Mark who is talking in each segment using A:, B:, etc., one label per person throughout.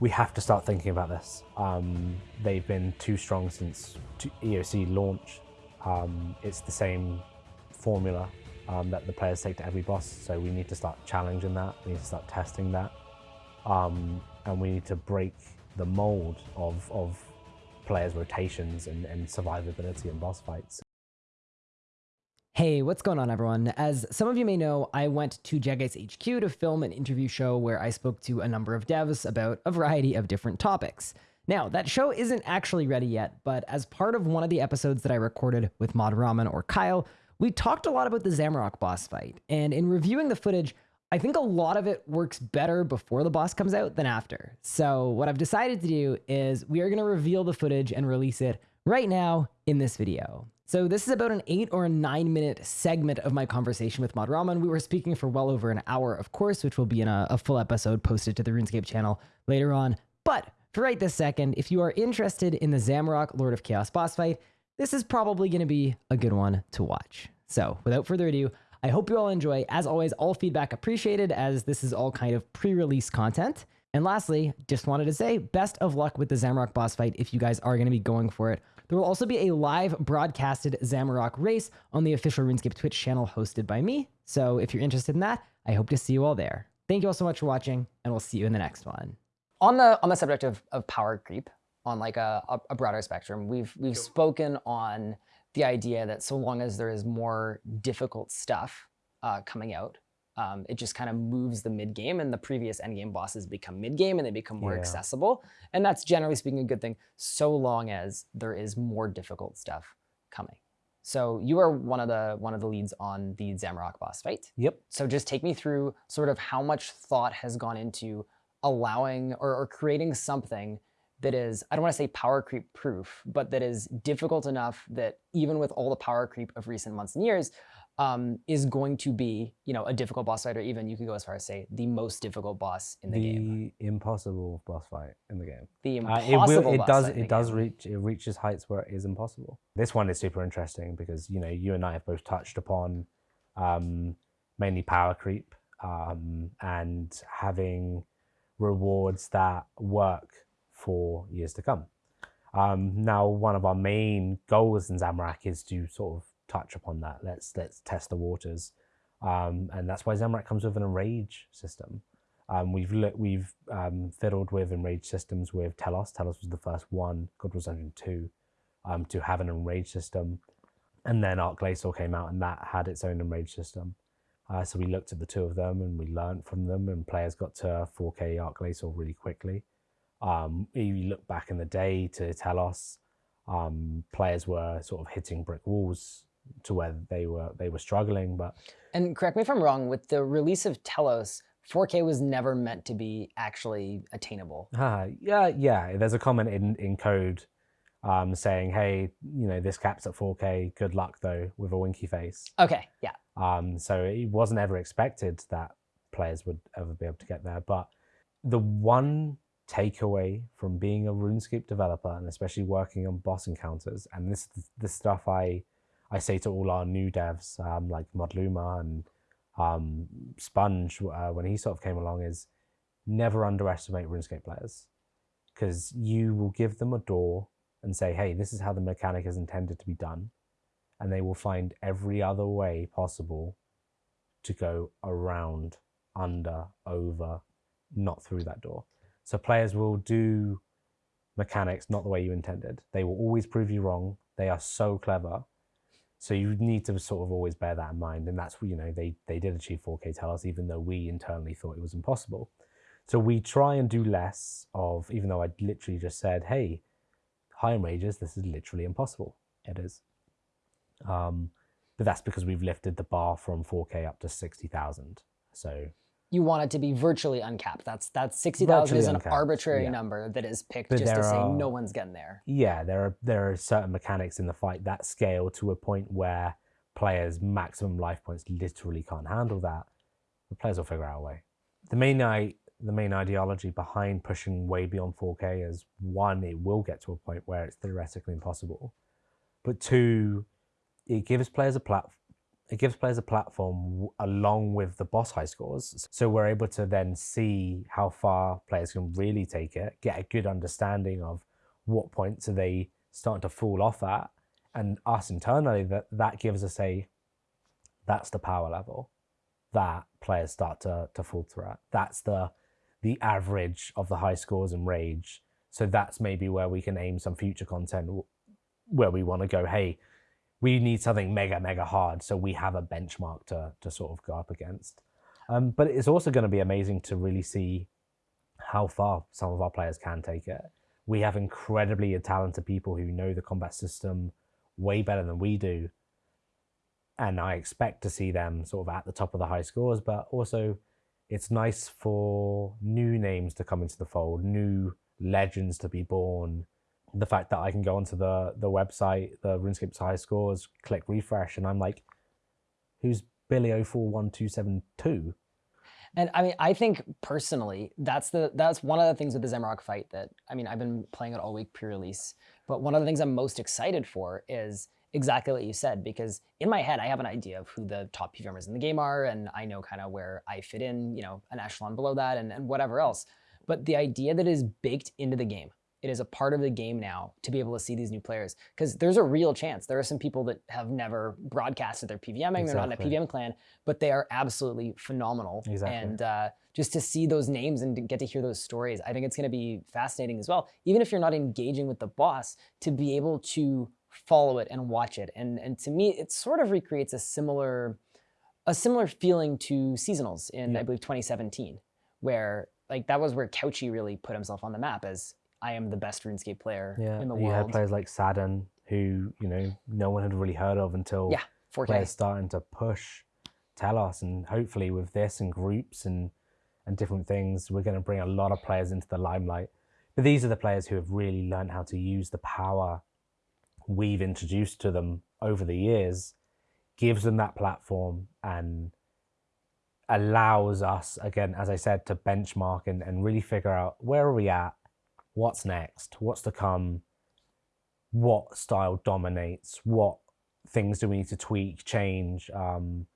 A: We have to start thinking about this. Um, they've been too strong since EOC launch. Um, it's the same formula um, that the players take to every boss, so we need to start challenging that, we need to start testing that, um, and we need to break the mold of, of players' rotations and, and survivability in boss fights.
B: Hey, what's going on everyone? As some of you may know, I went to Jagex HQ to film an interview show where I spoke to a number of devs about a variety of different topics. Now, that show isn't actually ready yet, but as part of one of the episodes that I recorded with Mod Ramen or Kyle, we talked a lot about the Zamorak boss fight, and in reviewing the footage, I think a lot of it works better before the boss comes out than after. So what I've decided to do is we are going to reveal the footage and release it right now in this video. So this is about an eight or a nine minute segment of my conversation with Mod Ramen. We were speaking for well over an hour, of course, which will be in a, a full episode posted to the RuneScape channel later on. But for right this second, if you are interested in the Zamorak Lord of Chaos boss fight, this is probably going to be a good one to watch. So without further ado, I hope you all enjoy. As always, all feedback appreciated as this is all kind of pre-release content. And lastly, just wanted to say best of luck with the Zamorak boss fight if you guys are going to be going for it. There will also be a live broadcasted Zamorak race on the official RuneScape Twitch channel hosted by me. So if you're interested in that, I hope to see you all there. Thank you all so much for watching, and we'll see you in the next one. On the on the subject of, of power creep, on like a, a broader spectrum, we've we've spoken on the idea that so long as there is more difficult stuff uh, coming out, um, it just kind of moves the mid game and the previous end game bosses become mid game and they become more yeah. accessible. And that's generally speaking a good thing, so long as there is more difficult stuff coming. So you are one of the one of the leads on the Zamorak boss fight.
A: Yep.
B: So just take me through sort of how much thought has gone into allowing or, or creating something that is, I don't want to say power creep proof, but that is difficult enough that even with all the power creep of recent months and years, um, is going to be, you know, a difficult boss fight, or even you could go as far as say the most difficult boss in the,
A: the
B: game.
A: The impossible boss fight in the game.
B: The impossible. Uh, it will,
A: it does. It does
B: game.
A: reach. It reaches heights where it is impossible. This one is super interesting because you know you and I have both touched upon um, mainly power creep um, and having rewards that work for years to come. Um, now, one of our main goals in Zamorak is to sort of touch upon that. Let's let's test the waters, um, and that's why Zamorak comes with an enrage system. Um, we've look, we've um, fiddled with enrage systems with Telos. Telos was the first one, God was Dungeon two, um, to have an enrage system, and then Arch-Glacor came out, and that had its own enrage system. Uh, so we looked at the two of them and we learned from them, and players got to 4K Arch-Glacor really quickly. Um, you look back in the day to Telos, um, players were sort of hitting brick walls to where they were they were struggling. But
B: and correct me if I'm wrong. With the release of Telos, 4K was never meant to be actually attainable.
A: Yeah, yeah. There's a comment in in code um, saying, "Hey, you know, this caps at 4K. Good luck though," with a winky face.
B: Okay, yeah.
A: Um, so it wasn't ever expected that players would ever be able to get there. But the one takeaway from being a RuneScape developer and especially working on boss encounters. And this the stuff I I say to all our new devs um, like Modluma and um, Sponge uh, when he sort of came along is never underestimate RuneScape players because you will give them a door and say, hey, this is how the mechanic is intended to be done. And they will find every other way possible to go around, under, over, not through that door. So players will do mechanics not the way you intended. They will always prove you wrong. They are so clever. So you need to sort of always bear that in mind. And that's, you know, they, they did achieve 4K Telos, even though we internally thought it was impossible. So we try and do less of, even though I literally just said, hey, high enrages, this is literally impossible. It is. Um, but that's because we've lifted the bar from 4K up to 60,000. So
B: you want it to be virtually uncapped. That's that's 60,000 is an uncapped, arbitrary yeah. number that is picked but just to say no one's getting there.
A: Yeah, there are there are certain mechanics in the fight that scale to a point where players' maximum life points literally can't handle that. The players will figure out a way. The main I, the main ideology behind pushing way beyond 4K is one, it will get to a point where it's theoretically impossible, but two, it gives players a plat it gives players a platform along with the boss high scores. So we're able to then see how far players can really take it, get a good understanding of what points are they starting to fall off at. And us internally, that, that gives us a, that's the power level that players start to, to falter at. That's the, the average of the high scores and rage. So that's maybe where we can aim some future content where we want to go, hey, we need something mega, mega hard. So we have a benchmark to, to sort of go up against. Um, but it's also going to be amazing to really see how far some of our players can take it. We have incredibly talented people who know the combat system way better than we do. And I expect to see them sort of at the top of the high scores, but also it's nice for new names to come into the fold, new legends to be born, the fact that I can go onto the the website, the RuneScape's high scores, click refresh, and I'm like, who's Billy 041272?
B: And I mean, I think personally, that's the that's one of the things with the Zamorak fight that I mean, I've been playing it all week pre-release, but one of the things I'm most excited for is exactly what you said because in my head I have an idea of who the top PVMers in the game are, and I know kind of where I fit in, you know, an echelon below that, and, and whatever else. But the idea that is baked into the game it is a part of the game now to be able to see these new players because there's a real chance there are some people that have never broadcasted their PVMing, exactly. they're not in a PVM clan, but they are absolutely phenomenal.
A: Exactly.
B: And uh, just to see those names and to get to hear those stories, I think it's going to be fascinating as well. Even if you're not engaging with the boss, to be able to follow it and watch it, and and to me, it sort of recreates a similar a similar feeling to seasonals in yeah. I believe 2017, where like that was where Couchy really put himself on the map as I am the best RuneScape player yeah, in the
A: you
B: world.
A: You had players like Sadden, who you know no one had really heard of until
B: yeah, 4K.
A: players starting to push Telos, and hopefully with this and groups and and different things, we're going to bring a lot of players into the limelight. But these are the players who have really learned how to use the power we've introduced to them over the years, gives them that platform and allows us, again, as I said, to benchmark and, and really figure out where are we at what's next, what's to come, what style dominates, what things do we need to tweak, change. Um,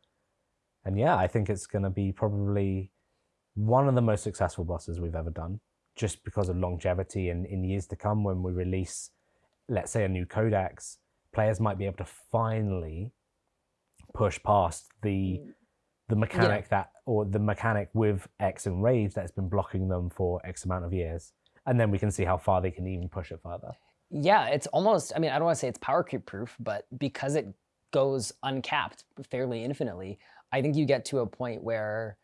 A: and yeah, I think it's going to be probably one of the most successful bosses we've ever done, just because of longevity and in years to come when we release, let's say, a new codex, players might be able to finally push past the the mechanic yeah. that or the mechanic with X and Rage that's been blocking them for X amount of years and then we can see how far they can even push it further.
B: Yeah, it's almost, I mean, I don't want to say it's power creep proof, but because it goes uncapped fairly infinitely, I think you get to a point where,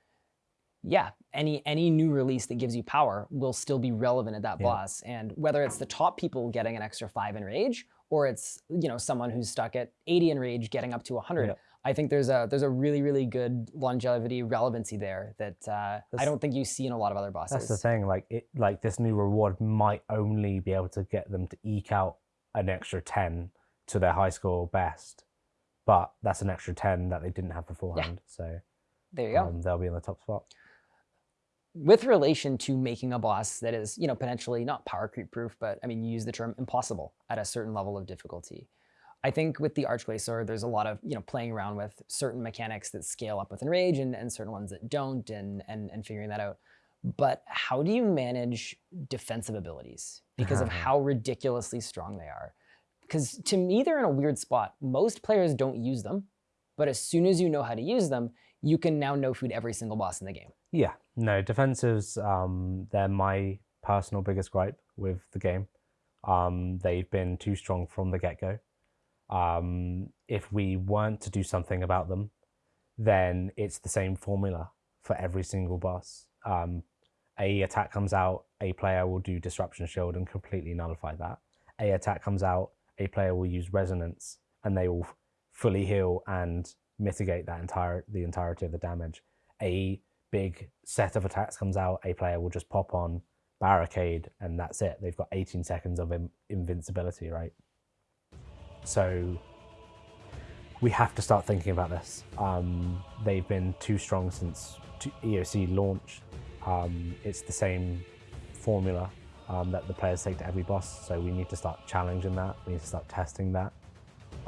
B: yeah, any any new release that gives you power will still be relevant at that yeah. boss. And whether it's the top people getting an extra five enrage, or it's you know someone who's stuck at 80 enrage getting up to 100, yeah. I think there's a there's a really really good longevity relevancy there that uh, I don't think you see in a lot of other bosses.
A: That's the thing. Like it, like this new reward might only be able to get them to eke out an extra ten to their high score best, but that's an extra ten that they didn't have beforehand. Yeah. So
B: there you go.
A: Um, they'll be in the top spot.
B: With relation to making a boss that is, you know, potentially not power creep proof, but I mean, you use the term impossible at a certain level of difficulty. I think with the Arch-Glacor, there's a lot of you know playing around with certain mechanics that scale up with Enrage and, and certain ones that don't and, and, and figuring that out. But how do you manage defensive abilities because of mm-hmm. how ridiculously strong they are? Because to me, they're in a weird spot. Most players don't use them, but as soon as you know how to use them, you can now no food every single boss in the game.
A: Yeah, no, defensives, um, they're my personal biggest gripe with the game. Um, they've been too strong from the get-go um, if we weren't to do something about them, then it's the same formula for every single boss. Um, a attack comes out, a player will do disruption shield and completely nullify that. A attack comes out, a player will use resonance and they will fully heal and mitigate that entire the entirety of the damage. A big set of attacks comes out, a player will just pop on barricade and that's it. They've got 18 seconds of invincibility, right? So we have to start thinking about this. Um, they've been too strong since EOC launch. Um, it's the same formula um, that the players take to every boss, so we need to start challenging that. We need to start testing that.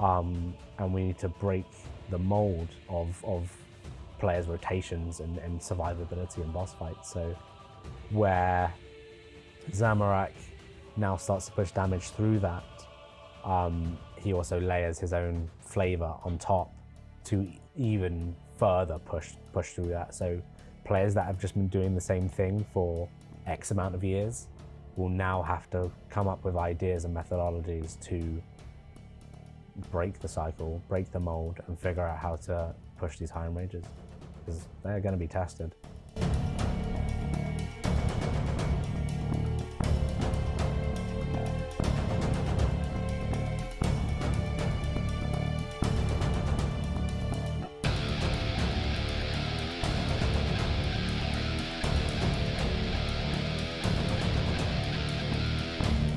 A: Um, and we need to break the mold of, of players' rotations and, and survivability in boss fights. So where Zamorak now starts to push damage through that, um, he also layers his own flavor on top to even further push push through that. So players that have just been doing the same thing for X amount of years will now have to come up with ideas and methodologies to break the cycle, break the mold, and figure out how to push these higher ranges because they're going to be tested.